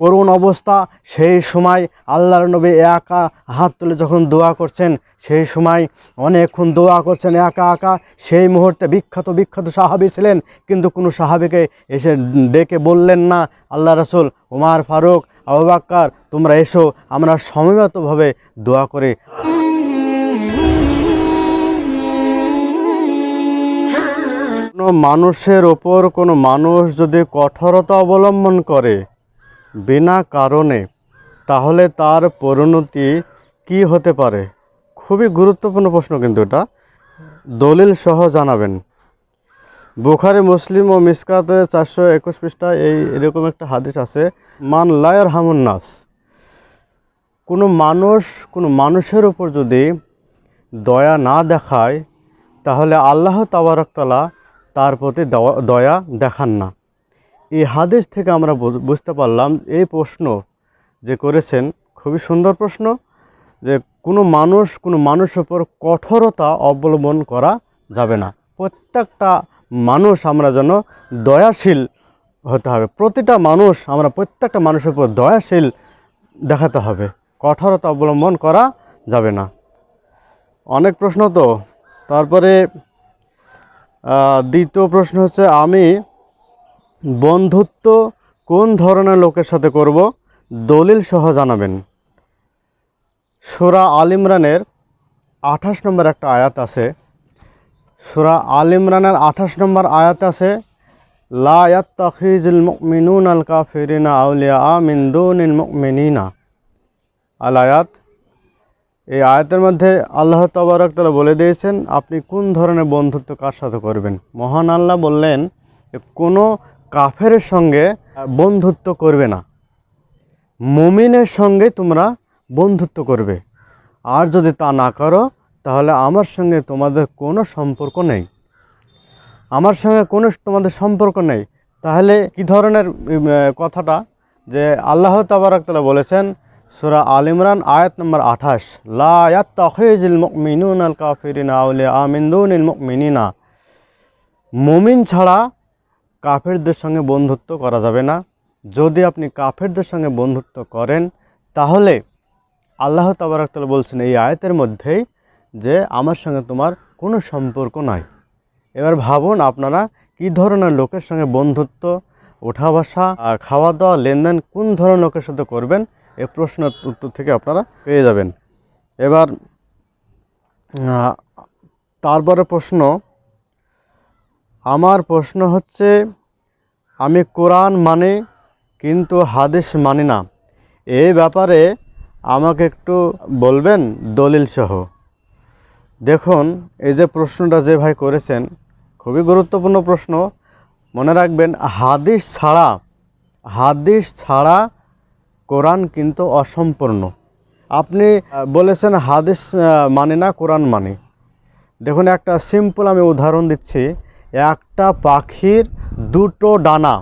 করুণ অবস্থা। সেই সময় আল্লাহর নবী একা হাত তুলে যখন দোয়া করছেন, সেই সময় অনেকক্ষণ দোয়া করছেন একা একা। সেই মুহূর্তে বিখ্যাত বিখ্যাত সাহাবি ছিলেন, কিন্তু কোনো সাহাবিকে এসে ডেকে বললেন না, আল্লাহ রসুল, উমার ফারুক, আবু বাক্কার, তোমরা এসো, আমরা সময়মতভাবে দোয়া করি। কোনো মানুষের ওপর কোনো মানুষ যদি কঠোরতা অবলম্বন করে বিনা কারণে, তাহলে তার পরিণতি কি হতে পারে? খুবই গুরুত্বপূর্ণ প্রশ্ন কিন্তু এটা। দলিল সহ জানাবেন। বুখারি, মুসলিম ও মিসকাতে চারশো একুশ পৃষ্ঠায় এই এরকম একটা হাদিস আছে, মান লায়ার হামুন নাস। কোনো মানুষ, কোনো মানুষের উপর যদি দয়া না দেখায়, তাহলে আল্লাহ তাবারকতলা তার প্রতি দয়া দেখান না। এই হাদিস থেকে আমরা বুঝ- বুঝতে পারলাম এই প্রশ্ন যে করেছেন, খুবই সুন্দর প্রশ্ন, যে কোনো মানুষ, কোনো মানুষের উপর কঠোরতা অবলম্বন করা যাবে না। প্রত্যেকটা মানুষ আমরা যেন দয়াশীল হতে হবে। প্রতিটা মানুষ আমরা প্রত্যেকটা মানুষের উপর দয়াশীল দেখাতে হবে। কঠোরতা অবলম্বন করা যাবে না। অনেক প্রশ্ন তো। তারপরে দ্বিতীয় প্রশ্ন হচ্ছে, আমি বন্ধুত্ব কোন ধরনের লোকের সাথে করব, দলিল সহ জানাবেন। সুরা আল ইমরানের আঠাশ নম্বর একটা আয়াত আছে। সুরা আল ইমরানের আঠাশ নম্বর আয়াত আছে, লা ইয়াত্তাখিজুল মুমিনুন আল কাফিরিনা আউলিয়া মিন দুনিল মুমিনিনা। আল আয়াত, এই আয়াতের মধ্যে আল্লাহ তাবারক বলে দিয়েছেন, আপনি কোন ধরনের বন্ধুত্ব কার সাথে করবেন? মহান আল্লাহ বললেন, কোনো কাফের সঙ্গে বন্ধুত্ব করবে না। মুমিনের সঙ্গে তোমরা বন্ধুত্ব করবে। আর যদি তা না করো, তাহলে আমার সঙ্গে তোমাদের কোনো সম্পর্ক নেই। আমার সঙ্গে কোনো তোমাদের সম্পর্ক নেই। তাহলে কি ধরনের কথাটা? যে আল্লাহ তাবারক তাআলা বলেছেন, সূরা আল ইমরান, আয়াত নম্বর আঠাশ, লা ইয়াত্তাখিজুল মুমিনুনা আল কাফিরিনা আউলিয়া মিন দুনিল মুমিনিনা। মুমিন ছাড়া কাফেরদের সঙ্গে বন্ধুত্ব করা যাবে না। যদি আপনি কাফেরদের সঙ্গে বন্ধুত্ব করেন, তাহলে আল্লাহ তাবারাকাল বলছেন এই আয়াতের মধ্যেই যে আমার সঙ্গে তোমার কোনো সম্পর্ক নাই। এবার ভাবুন আপনারা কি ধরনের লোকের সঙ্গে বন্ধুত্ব ওঠা বসা খাওয়া দাওয়া লেনদেন কোন ধরনের লোকের সাথে করবেন এই প্রশ্নের উত্তর থেকে আপনারা পেয়ে যাবেন। এবার তারপরে প্রশ্ন আমার প্রশ্ন হচ্ছে, আমি কোরআন মানে কিন্তু হাদিস মানি না। এই ব্যাপারে আমাকে একটু বলবেন দলিল সহ। দেখুন, এই যে প্রশ্নটা যে ভাই করেছেন, খুবই গুরুত্বপূর্ণ প্রশ্ন। মনে রাখবেন, হাদিস ছাড়া হাদিস ছাড়া কোরআন কিন্তু অসম্পূর্ণ। আপনি বলেছেন হাদিস মানে না, কোরআন মানে। দেখুন, একটা সিম্পল আমি উদাহরণ দিচ্ছি। একটা পাখির দুটো ডানা।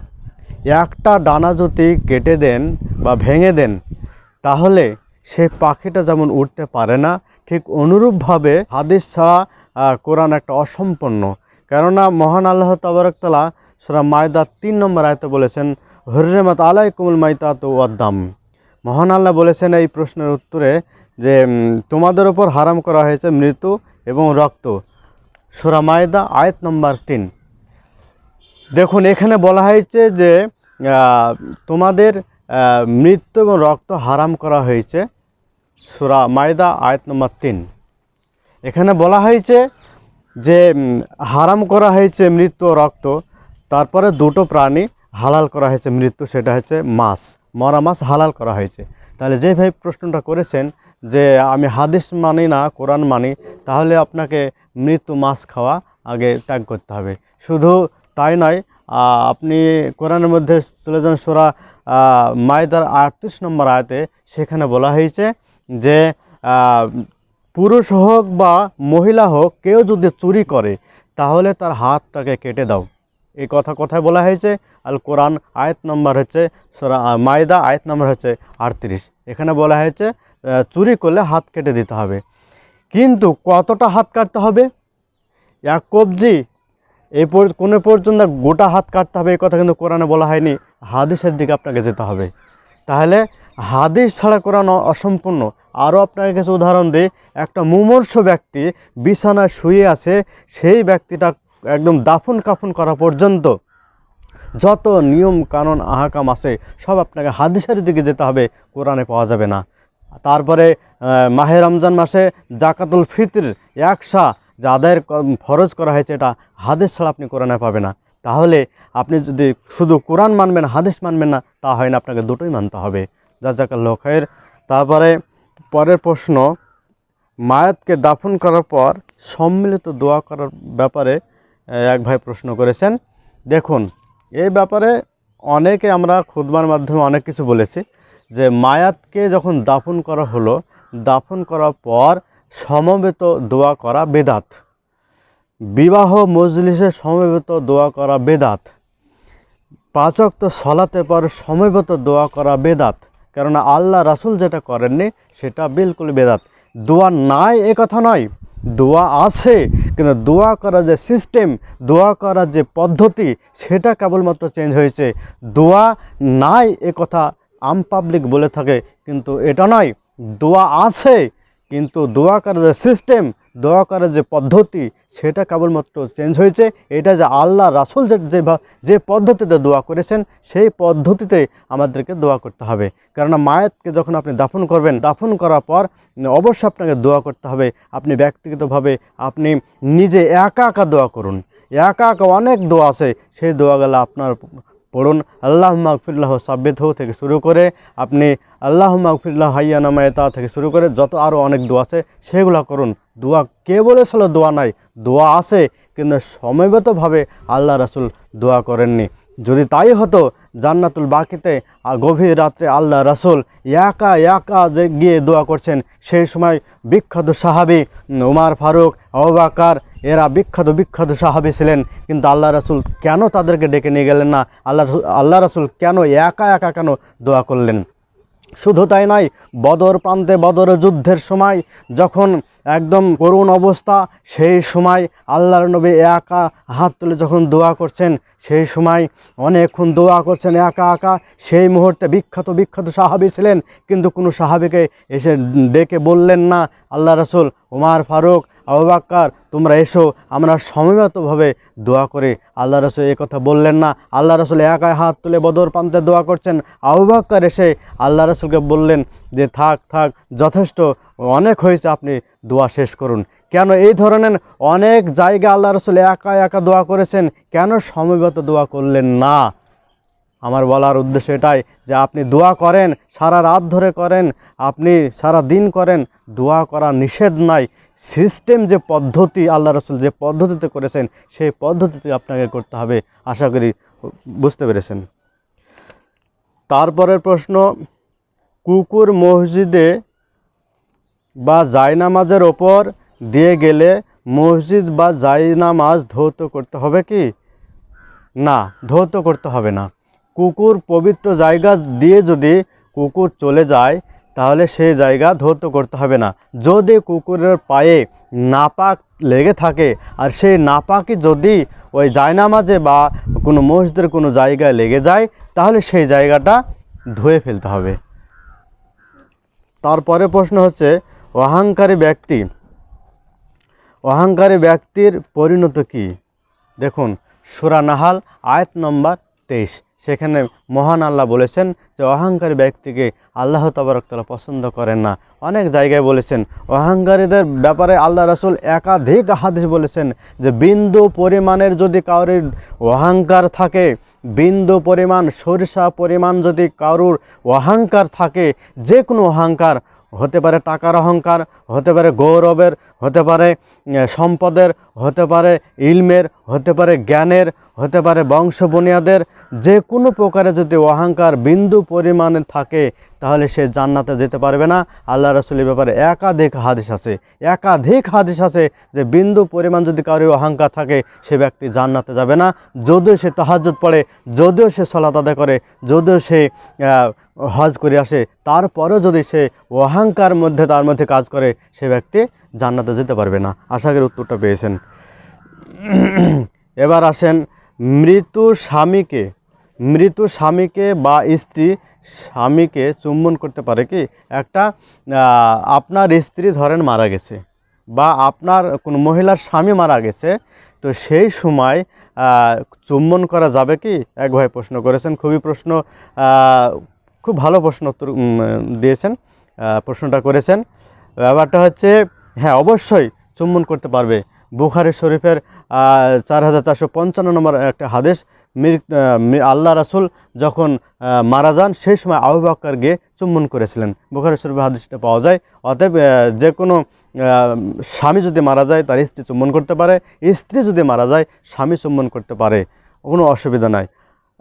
একটা ডানা যদি কেটে দেন বা ভেঙে দেন, তাহলে সে পাখিটা যেমন উঠতে পারে না, ঠিক অনুরূপভাবে হাদিস ছাড়া কোরআন একটা অসম্পন্ন। কেননা মহান আল্লাহ তাবারকতলা সুরা মায়দা তিন নম্বর আয়তে বলেছেন হরিমাত আলাইকুমুল তো ওয়াদ্দাম মহান আল্লাহ বলেছেন এই প্রশ্নের উত্তরে যে তোমাদের ওপর হারাম করা হয়েছে মৃত্যু এবং রক্ত। সুরা মায়দা, আয়াত নম্বর তিন। দেখুন, এখানে বলা হয়েছে যে তোমাদের মৃত্যু এবং রক্ত হারাম করা হয়েছে। সুরা মায়দা, আয়াত নম্বর তিন। এখানে বলা হয়েছে যে হারাম করা হয়েছে মৃত্যু রক্ত, তারপরে দুটো প্রাণী হালাল করা হয়েছে মৃত্যু, সেটা হচ্ছে মাছ। মরা মাছ হালাল করা হয়েছে। তাহলে যে ভাই প্রশ্নটা করেছেন যে, আমি হাদিস মানি না, কোরআন মানি, তাহলে আপনাকে মৃত্যু মাছ খাওয়া আগে ত্যাগ করতে হবে। শুধু তাই নয় আপনি কোরআনের মধ্যে চলে যান সোরা মায়দার আটত্রিশ নম্বর আয়তে, সেখানে বলা হয়েছে যে পুরুষ হোক বা মহিলা হোক, কেউ যদি চুরি করে, তাহলে তার হাতটাকে কেটে দাও। এই কথা কথায় বলা হয়েছে? আল কোরআন আয়াত নম্বর হচ্ছে সোরা মায়দা আয়াত নম্বর হচ্ছে আটত্রিশ। এখানে বলা হয়েছে চুরি করলে হাত কেটে দিতে হবে। কিন্তু কতটা হাত কাটতে হবে? এক কবজি পর কোনো পর্যন্ত গোটা হাত কাটতে হবে এই কথা কিন্তু কোরআনে বলা হয়নি। হাদিসের দিকে আপনাকে যেতে হবে। তাহলে হাদিস ছাড়া কোরআন অসম্পূর্ণ। আরও আপনার কাছে উদাহরণ দিই। একটা মুমর্ষ ব্যক্তি বিছানায় শুয়ে আছে, সেই ব্যক্তিটা একদম দাফন কাফন করা পর্যন্ত যত নিয়ম কানুন আহাকাম আছে, সব আপনাকে হাদিসের দিকে যেতে হবে। কোরআনে পাওয়া যাবে না। তারপরে মাহে রমজান মাসে জাকাতুল ফিতর একসা যা আদায়ের ফরজ করা হয়েছে, এটা হাদিস ছাড়া আপনি কোরআনে পাবে না। তাহলে আপনি যদি শুধু কোরআন মানবেন, হাদিস মানবেন না, তা হয় না, আপনাকে দুটোই মানতে হবে। যা জাজাকাল্লাহ খায়ের তারপরে পরের প্রশ্ন, মায়াতকে দাফন করার পর সম্মিলিত দোয়া করার ব্যাপারে এক ভাই প্রশ্ন করেছেন। দেখুন, এই ব্যাপারে অনেকে আমরা খুদবার মাধ্যমে অনেক কিছু বলেছি। যে মায়াতকে যখন দাফন করা হলো, দাফন করার পর সমবেত দোয়া করা বেদাত। বিবাহ মজলিসে সমবেত দোয়া করা বেদাত। পাঁচক্ত সলাতে পর সমবেত দোয়া করা বেদাত। কেননা আল্লাহ রাসুল যেটা করেননি, সেটা বিলকুল বেদাত। দোয়া নাই এ কথা নয়। দোয়া আছে, কিন্তু দোয়া করার যে সিস্টেম দোয়া করার যে পদ্ধতি, সেটা কেবলমাত্র চেঞ্জ হয়েছে। দোয়া নাই এ কথা আম পাবলিক বলে থাকে, কিন্তু এটা নয়, দোয়া আছে, কিন্তু দোয়া করার যে সিস্টেম দোয়া করার যে পদ্ধতি, সেটা কেবলমাত্র চেঞ্জ হয়েছে। এটা যে আল্লাহ, রাসুল যে যে যে পদ্ধতিতে দোয়া করেছেন, সেই পদ্ধতিতে আমাদেরকে দোয়া করতে হবে। কেননা মায়েতকে যখন আপনি দাফন করবেন, দাফন করার পর অবশ্যই আপনাকে দোয়া করতে হবে। আপনি ব্যক্তিগতভাবে আপনি নিজে একা একা দোয়া করুন। একা একা অনেক দোয়া আছে, সেই দোয়াগুলো আপনার পড়ুন। আল্লাহ মাগফিল্লাহ হো থেকে শুরু করে আপনি আল্লাহ মাহফিল্লাহ হাইয়া নামায়তা থেকে শুরু করে যত আরও অনেক দোয়া আছে সেগুলো করুন। দোয়া কে বলেছিল? দোয়া নাই। দোয়া আছে, কিন্তু সময়গতভাবে আল্লাহ রাসুল দোয়া করেননি। যদি তাই হতো, জান্নাতুল বাকিতে গভীর রাত্রে আল্লাহ রাসুল একা একা যে গিয়ে দোয়া করছেন, সেই সময় বিখ্যাত সাহাবি উমার ফারুক অবাকার এরা বিখ্যাত বিখ্যাত সাহাবি ছিলেন। কিন্তু আল্লাহ রাসুল কেন তাদেরকে ডেকে নিয়ে গেলেন না? আল্লাহ আল্লাহ রাসুল কেন একা একা কেন দোয়া করলেন? শুধু তাই নয়, বদর প্রান্তে বদর যুদ্ধের সময় যখন একদম করুণ অবস্থা, সেই সময় আল্লাহর নবী একা হাত তুলে যখন দোয়া করছেন, সেই সময় অনেকক্ষণ দোয়া করছেন একা একা। সেই মুহূর্তে বিখ্যাত বিখ্যাত সাহাবি ছিলেন, কিন্তু কোনো সাহাবিকে এসে ডেকে বললেন না, আল্লাহ রসুল, উমার ফারুক আবাক্কার তোমরা এসো, আমরা সময়মতভাবে দোয়া করে। আল্লাহ রসুল কথা বললেন না। আল্লাহ রসুল একাই হাত তুলে বদর প্রান্তে দোয়া করছেন। আবাক্কার এসে আল্লাহ রসুলকে বললেন যে, থাক থাক, যথেষ্ট, অনেক হয়েছে, আপনি দোয়া শেষ করুন। কেন এই ধরনের অনেক জায়গা আল্লাহ রসুল একা একা দোয়া করেছেন, কেন সময়গত দোয়া করলেন না? আমার বলার উদ্দেশ্য এটাই যে, আপনি দোয়া করেন, সারা রাত ধরে করেন, আপনি সারা দিন করেন, দোয়া করা নিষেধ নাই। সিস্টেম যে পদ্ধতি আল্লাহ রসুল যে পদ্ধতিতে করেছেন, সেই পদ্ধতিতে আপনাকে করতে হবে। আশা করি বুঝতে পেরেছেন। তারপরের প্রশ্ন, কুকুর মসজিদে বা জায়নামাজের ওপর দিয়ে গেলে মসজিদ বা জায়নামাজ ধৌত করতে হবে কি? না, ধৌত করতে হবে না। কুকুর পবিত্র জায়গা দিয়ে যদি কুকুর চলে যায় তাহলে সেই জায়গা ধৌত করতে হবে না। যদি কুকুরের পায়ে নাপাক লেগে থাকে, আর সেই নাপাকি যদি ওই জায়নামাজে বা কোনো মসজিদের কোনো জায়গায় লেগে যায়, তাহলে সেই জায়গাটা ধুয়ে ফেলতে হবে। তারপরে প্রশ্ন হচ্ছে, অহংকারী ব্যক্তি, অহংকারী ব্যক্তির পরিণত কি? দেখুন, সুরা নাহাল, আয়াত নম্বর তেইশ। সেখানে মহান আল্লাহ বলেছেন যে অহংকারী ব্যক্তিকে আল্লাহ তবরকতলা পছন্দ করেন না। অনেক জায়গায় বলেছেন, অহংকারীদের ব্যাপারে আল্লাহ রাসুল একাধিক হাদিস বলেছেন যে বিন্দু পরিমাণের যদি কারোর অহংকার থাকে, বিন্দু পরিমাণ, সরিষা পরিমাণ যদি কারুর অহংকার থাকে যে কোনো অহংকার, হতে পারে টাকার অহংকার, হতে পারে গৌরবের, হতে পারে সম্পদের, হতে পারে ইলমের, হতে পারে জ্ঞানের হতে পারে বংশ বুনিয়াদের যে কোনো প্রকারে যদি অহংকার বিন্দু পরিমাণে থাকে, তাহলে সে জান্নাতে যেতে পারবে না। আল্লাহ রসুলের ব্যাপারে একাধিক হাদিস আছে। একাধিক হাদিস আছে যে বিন্দু পরিমাণ যদি কারোর অহংকার থাকে, সে ব্যক্তি জান্নাতে যাবে না। যদিও সে তাহাজ্জুদ পড়ে, যদিও সে সলাত আদায় করে, যদিও সে হজ করে আসে, তারপরেও যদি সে অহংকার মধ্যে, তার মধ্যে কাজ করে, সে ব্যক্তি জান্নাতে যেতে পারবে না। আশা করি উত্তরটা পেয়েছেন। এবার আসেন মৃত্যু স্বামীকে, মৃত স্বামীকে বা স্ত্রী স্বামীকে চুম্বন করতে পারে কি? একটা আপনার স্ত্রী ধরেন মারা গেছে বা আপনার কোনো মহিলার স্বামী মারা গেছে, তো সেই সময় চুম্বন করা যাবে কি? এক ভাই প্রশ্ন করেছেন, খুবই প্রশ্ন খুব ভালো প্রশ্ন উত্তর দিয়েছেন প্রশ্নটা করেছেন। ব্যাপারটা হচ্ছে হ্যাঁ অবশ্যই চুম্বন করতে পারবে। বুখারি শরীফের চার হাজার চারশো পঞ্চান্ন নম্বর একটা হাদিস, মির আল্লাহ রাসুল যখন মারা যান, সেই সময় আবু বকর গিয়ে চুম্বন করেছিলেন। বুখারি শরীফের হাদিসটা পাওয়া যায়। অতএব যে কোনো স্বামী যদি মারা যায়, তার স্ত্রী চুম্বন করতে পারে। স্ত্রী যদি মারা যায়, স্বামী চুম্বন করতে পারে। কোনো অসুবিধা নাই।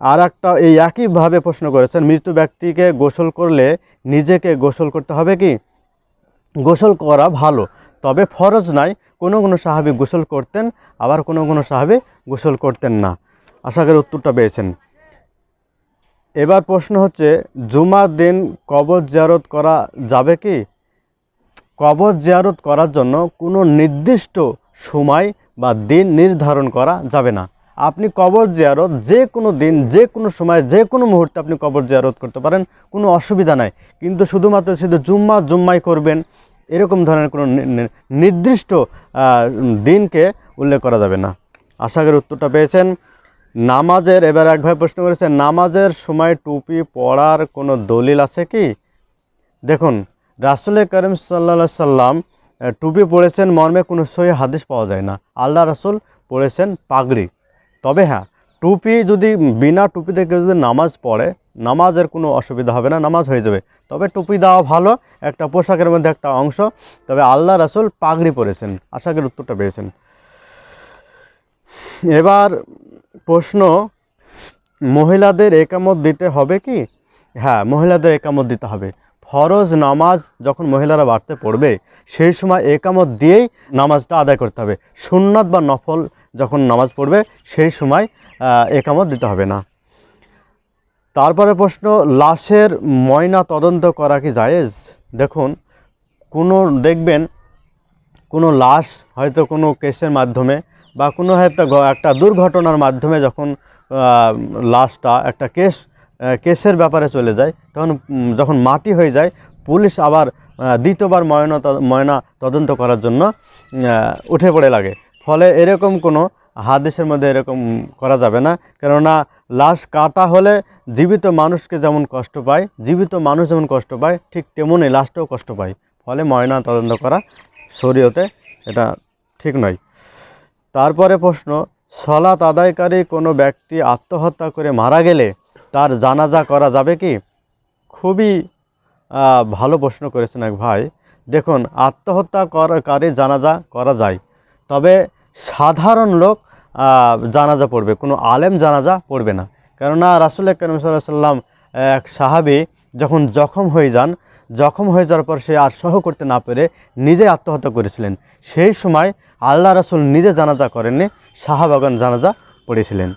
আর একটা এই একইভাবে প্রশ্ন করেছেন, মৃত ব্যক্তিকে গোসল করলে নিজেকে গোসল করতে হবে কি? গোসল করা ভালো, তবে ফরজ নাই। কোনো কোনো সাহাবি গোসল করতেন, আবার কোনো কোনো সাহাবি গোসল করতেন না। আশা করি উত্তরটা পেয়েছেন। এবার প্রশ্ন হচ্ছে, জুমার দিন কবর জিয়ারত করা যাবে কি? কবর জিয়ারত করার জন্য কোনো নির্দিষ্ট সময় বা দিন নির্ধারণ করা যাবে না। আপনি কবর জিয়ারত যে কোনো দিন, যে কোনো সময়, যে কোনো মুহূর্তে আপনি কবর জিয়ারত করতে পারেন, কোনো অসুবিধা নাই। কিন্তু শুধুমাত্র শুধু জুম্মা জুম্মাই করবেন এরকম ধরনের কোনো নির্দিষ্ট দিনকে উল্লেখ করা যাবে না। আশা করি উত্তরটা পেয়েছেন, নামাজের, এবার এক ভাই প্রশ্ন করেছেন নামাজের সময় টুপি পরার কোনো দলিল আছে কি? দেখুন, রাসুল করিম সাল্লা সাল্লাম টুপি পড়েছেন মর্মে কোনো সহি হাদিস পাওয়া যায় না। আল্লাহ রাসুল পড়েছেন পাগড়ি। তবে হ্যাঁ টুপি যদি, বিনা টুপিতে কেউ যদি নামাজ পড়ে, নামাজের কোনো অসুবিধা হবে না, নামাজ হয়ে যাবে। তবে টুপি দেওয়া ভালো, একটা পোশাকের মধ্যে একটা অংশ। তবে আল্লাহ রাসুল পাগড়ি পরেছেন। আশা করি উত্তরটা পেয়েছেন। এবার প্রশ্ন, মহিলাদের একামত দিতে হবে কি? হ্যাঁ মহিলাদের একামত দিতে হবে। ফরজ নামাজ যখন মহিলারা বাড়তে পড়বে, সেই সময় একামত দিয়েই নামাজটা আদায় করতে হবে। সুন্নাত বা নফল যখন নামাজ পড়বে, সেই সময় একামত দিতে হবে না। তারপরে প্রশ্ন, লাশের ময়না তদন্ত করা কি জায়েজ? দেখুন, কোনো, দেখবেন, কোনো লাশ হয়তো কোনো কেসের মাধ্যমে বা কোনো হয়তো একটা দুর্ঘটনার মাধ্যমে যখন লাশটা একটা কেস কেসের ব্যাপারে চলে যায়, তখন যখন মাটি হয়ে যায়, পুলিশ আবার দ্বিতীয়বার ময়না ময়না তদন্ত করার জন্য উঠে পড়ে লাগে। ফলে এরকম কোনো হাদিসের মধ্যে এরকম করা যাবে না। কেননা লাশ কাটা হলে জীবিত মানুষকে যেমন কষ্ট পায়, জীবিত মানুষ যেমন কষ্ট পায়, ঠিক তেমনই লাশটাও কষ্ট পায়। ফলে ময়না তদন্ত করা শরীয়তে এটা ঠিক নয়। তারপরে প্রশ্ন সলাত আদায়কারী কোনো ব্যক্তি আত্মহত্যা করে মারা গেলে তার জানাজা করা যাবে কি? খুবই ভালো প্রশ্ন করেছেন এক ভাই। দেখুন আত্মহত্যা করাকারী জানাজা করা যায়। তবে সাধারণ লোক জানাজা পড়বে। কোনো আলেম জানাজা পড়বে না। কেননা রাসুল করিম সাল্লাম এক সাহাবি যখন জখম হয়ে যান, জখম হয়ে যাওয়ার পর সে আর সহ করতে না পেরে নিজে আত্মহত্যা করেছিলেন। সেই সময় আল্লাহ রাসুল নিজে জানাজা করেননি সাহাবাগান জানাজা পড়েছিলেন।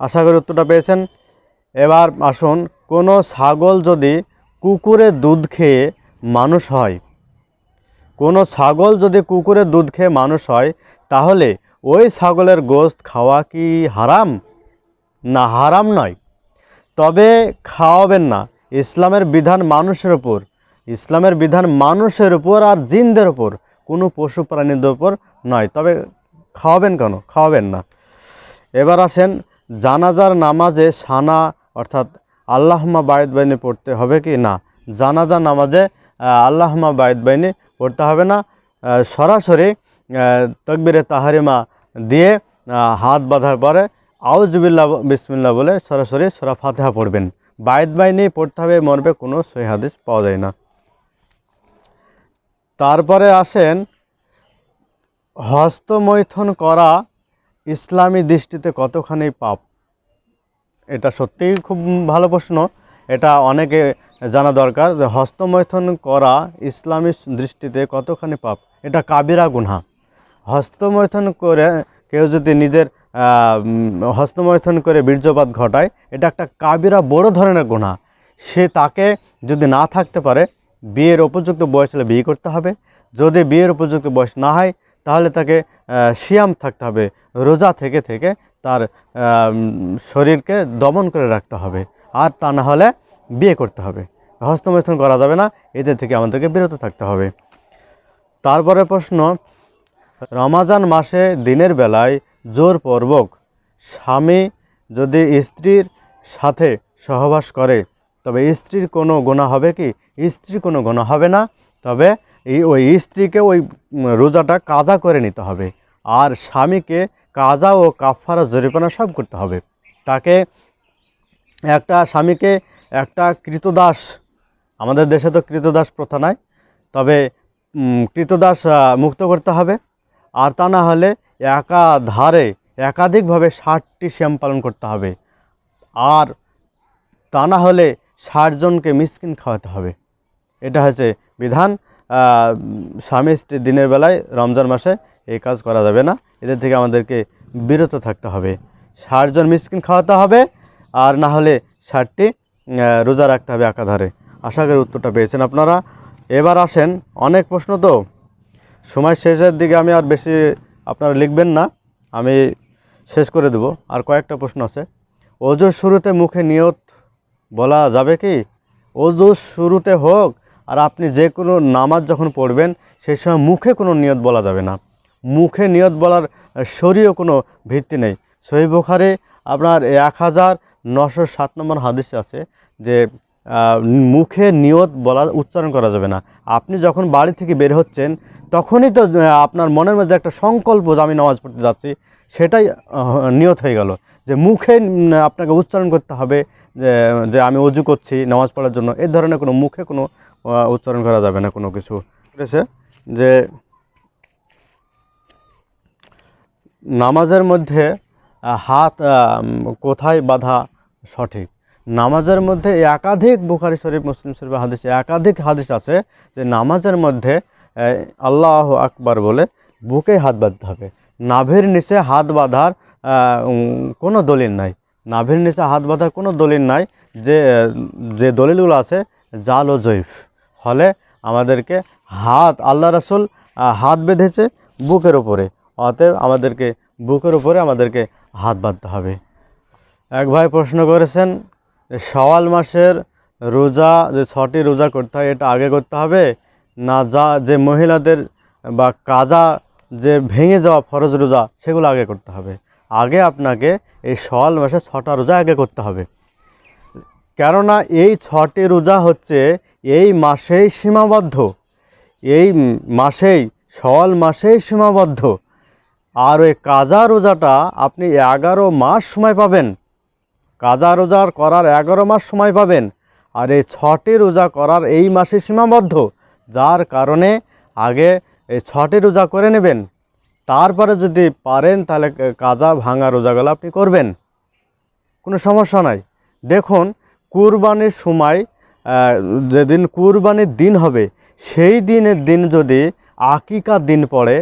আশা করি উত্তরটা পেয়েছেন। এবার আসুন, কোনো ছাগল যদি কুকুরের দুধ খেয়ে মানুষ হয়, কোনো ছাগল যদি কুকুরের দুধ খেয়ে মানুষ হয় তাহলে ওই ছাগলের গোশত খাওয়া কি হারাম? না, হারাম নয়। তবে খাওয়াবেন না। ইসলামের বিধান মানুষের উপর। ইসলামের বিধান মানুষের উপর আর জিনদের উপর। কোনো পশু প্রাণীদের উপর নয়। তবে খাওয়াবেন কেন? খাওয়াবেন না। এবার আসেন, জানাজার নামাজে সানা, অর্থাৎ আল্লাহমা বায়দ বাইনে পড়তে হবে কি? না জানাজা নামাজে আল্লাহমা বায়দ বাইনে পড়তে হবে না। সরাসরি তকবিরে তাহারিমা দিয়ে হাত বাঁধার পরে আউজবিল্লা বিসমিল্লা বলে সরাসরি সরা ফাতেহা পড়বেন। বায়দ বাইনে পড়তে হবে মরবে কোনো সহি হাদিস পাওয়া যায় না। তারপরে আসেন, হস্তমৈথন করা ইসলামী দৃষ্টিতে কতখানি পাপ? এটা সত্যিই খুব ভালো প্রশ্ন। এটা অনেকে জানা দরকার যে হস্তমৈথন করা ইসলামী দৃষ্টিতে কতখানি পাপ? এটা কাবিরা গুনহা। হস্তমৈথুন করে কেউ যদি নিজের হস্তমৈথুন করে বীর্যপাত ঘটায়, এটা একটা কাবিরা বড় ধরনের গুনাহ সে তাকে যদি না থাকতে পারে, বিয়ের উপযুক্ত বয়স হলে বিয়ে করতে হবে। যদি বিয়ের উপযুক্ত বয়স না হয়, তাহলে তাকে সিয়াম থাকতে হবে। রোজা থেকে থেকে তার শরীরকে দমন করে রাখতে হবে। আর তা না হলে বিয়ে করতে হবে। হস্তমৈথুন করা যাবে না। এদের থেকে আমাদেরকে বিরত থাকতে হবে। তারপরে প্রশ্ন রমাজান মাসে দিনের বেলায় জোরপূর্বক স্বামী যদি স্ত্রীর সাথে সহবাস করে, তবে স্ত্রীর কোনো গুণা হবে কি? স্ত্রীর কোনো গুণা হবে না। তবে ওই স্ত্রীকে ওই রোজাটা কাজা করে নিতে হবে। আর স্বামীকে কাজা ও কাফারা জরিপানা সব করতে হবে। তাকে একটা স্বামীকে একটা কৃতদাস, আমাদের দেশে তো কৃতদাস প্রথা নাই, তবে কৃতদাস মুক্ত করতে হবে। আর তা না হলে একাধারে একাধিকভাবে ষাটটি শ্যাম পালন করতে হবে। আর তা না হলে ষাটজনকে মিসকিন খাওয়াতে হবে। এটা হচ্ছে বিধান। স্বামী স্ত্রী দিনের বেলায় রমজান মাসে এই কাজ করা যাবে না। এদের থেকে আমাদেরকে বিরত থাকতে হবে। ষাটজন মিসকিন খাওয়াতে হবে, আর না হলে ষাটটি রোজা রাখতে হবে একাধারে। আশা করি উত্তরটা পেয়েছেন আপনারা। এবার আসেন অনেক প্রশ্ন তো। সময় শেষের দিকে আমি আর বেশি আপনারা লিখবেন না, আমি শেষ করে দেব। আর কয়েকটা প্রশ্ন আছে। ওজোর শুরুতে মুখে নিয়ত বলা যাবে কি? ওজোর শুরুতে হোক, আর আপনি যে কোনো নামাজ যখন পড়বেন, সেই সময় মুখে কোনো নিয়ত বলা যাবে না। মুখে নিয়ত বলার শরীয় কোনো ভিত্তি নেই। সহি বুখারে আপনার এক হাজার নশো সাত নম্বর হাদিসে আছে যে মুখে নিয়ত বলা, উচ্চারণ করা যাবে না। আপনি যখন বাড়ি থেকে বের হচ্ছেন, তখনই তো আপনার মনের মধ্যে একটা সংকল্প যে আমি নামাজ পড়তে যাচ্ছি, সেটাই নিয়ত হয়ে গেল। যে মুখে আপনাকে উচ্চারণ করতে হবে, যে আমি অজু করছি নামাজ পড়ার জন্য এই ধরনের কোনো মুখে কোনো উচ্চারণ করা যাবে না কোনো কিছু। করেছে যে নামাজের মধ্যে হাত কোথায় বাঁধা সঠিক? নামাজের মধ্যে একাধিক বুখারি, শরীফ, মুসলিম শরীফ হাদিস একাধিক হাদিস আছে যে নামাজের মধ্যে আল্লাহ আকবার বলে বুকে হাত বাঁধতে হবে। নাভির নিচে হাত বাঁধার কোনো দলিল নাই। নাভির নিচে হাত বাঁধার কোনো দলিল নাই যে যে দলিলগুলো আছে, জাল ও জৈফ ফলে আমাদেরকে হাত, আল্লাহ রাসুল হাত বেঁধেছে বুকের ওপরে অতএব আমাদেরকে, বুকের উপরে আমাদেরকে হাত বাঁধতে হবে। এক ভাই প্রশ্ন করেছেন সওয়াল মাসের রোজা, যে ছটি রোজা করতে হয়, এটা আগে করতে হবে। না যা, যে মহিলাদের বা কাজা যে ভেঙে যাওয়া ফরজ রোজা, সেগুলো আগে করতে হবে। আগে আপনাকে এই সওয়াল মাসে ছটা রোজা আগে করতে হবে। কেননা এই ছটি রোজা হচ্ছে, এই মাসেই সীমাবদ্ধ। এই মাসেই সওয়াল মাসেই সীমাবদ্ধ। আর ওই কাজা রোজাটা আপনি এগারো মাস সময় পাবেন। কাজা রোজার করার এগারো মাস সময় পাবেন। আর এই ছটি রোজা করার এই মাসে সীমাবদ্ধ, যার কারণে আগে এই ছটি রোজা করে নেবেন। তারপরে যদি পারেন, তাহলে কাজা ভাঙা রোজাগুলো আপনি করবেন। কোনো সমস্যা নাই। দেখুন, কুরবানির সময় যেদিন কুরবানির দিন হবে, সেই দিনের দিন যদি আকিকার দিন পড়ে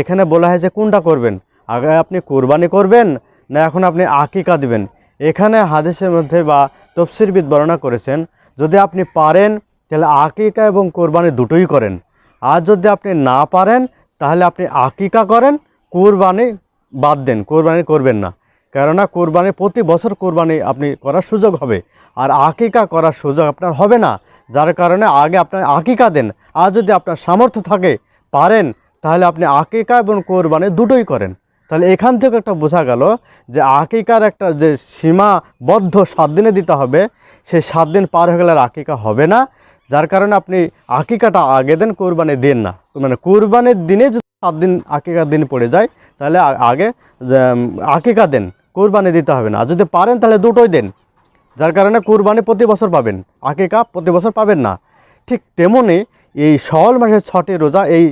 এখানে বলা হয়েছে কোনটা করবেন? আগে আপনি কুরবানি করবেন, না এখন আপনি আকিকা দিবেন? এখানে হাদিসের মধ্যে বা তফসিরবিদ বর্ণনা করেছেন, যদি আপনি পারেন, তাহলে আকিকা এবং কোরবানি দুটোই করেন। আর যদি আপনি না পারেন, তাহলে আপনি আকিকা করেন, কোরবানি বাদ দেন, কোরবানি করবেন না। কেননা কোরবানি প্রতি বছর কোরবানি আপনি করার সুযোগ হবে। আর আকিকা করার সুযোগ আপনার হবে না। যার কারণে আগে আপনার আকিকা দেন। আর যদি আপনার সামর্থ্য থাকে, পারেন, তাহলে আপনি আকিকা এবং কোরবানি দুটোই করেন। তাহলে এখান থেকে একটা বোঝা গেল যে আকিকার একটা যে সীমাবদ্ধ সাত দিনে দিতে হবে সেই সাত দিন পার হয়ে গেলে আর আকিকা হবে না। যার কারণে আপনি আকিকাটা আগে দেন কোরবানি দিন না। মানে কোরবানির দিনে যদি সাত দিন আকিকার দিন পড়ে যায়, তাহলে আগে আকিকা দেন, কোরবানি দিতে হবে না। যদি পারেন, তাহলে দুটোই দেন। যার কারণে কোরবানি প্রতি বছর পাবেন, আকিকা প্রতি বছর পাবেন না। ঠিক তেমনি এই সওয়াল মাসের ছটি রোজা এই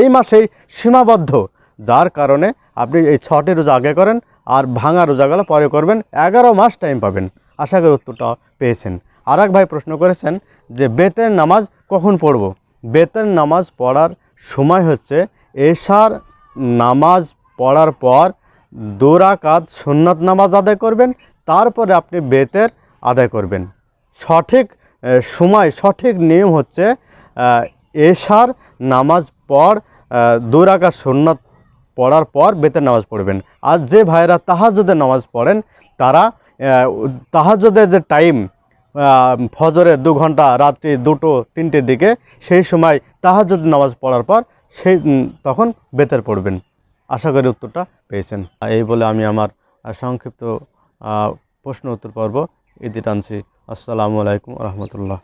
এই মাসেই সীমাবদ্ধ। যার কারণে আপনি এই ছটি রোজা আগে করেন আর ভাঙা রোজাগুলো পরে করবেন। এগারো মাস টাইম পাবেন। আশা করি উত্তরটা পেয়েছেন। আর ভাই প্রশ্ন করেছেন যে, বেতের নামাজ কখন পড়ব? বেতের নামাজ পড়ার সময় হচ্ছে এশার নামাজ পড়ার পর দোরাকাত সুন্নাত নামাজ আদায় করবেন, তারপরে আপনি বেতের আদায় করবেন। সঠিক সময়, সঠিক নিয়ম হচ্ছে এশার নামাজ পর দোরাকাত সুন্নাত পড়ার পর বেতের নামাজ পড়বেন। আর যে ভাইরা তাহাজুদের নামাজ পড়েন, তারা তাহাজুদের যে টাইম ফজরে দু ঘণ্টা, রাত্রি দুটো তিনটের দিকে, সেই সময় তাহাজ্জুদ নামাজ পড়ার পর সেই তখন বেতের পড়বেন। আশা করি উত্তরটা পেয়েছেন। এই বলে আমি আমার সংক্ষিপ্ত প্রশ্ন উত্তর পর্ব ইতি টানছি। আসসালামু আলাইকুম রহমতুল্লাহ।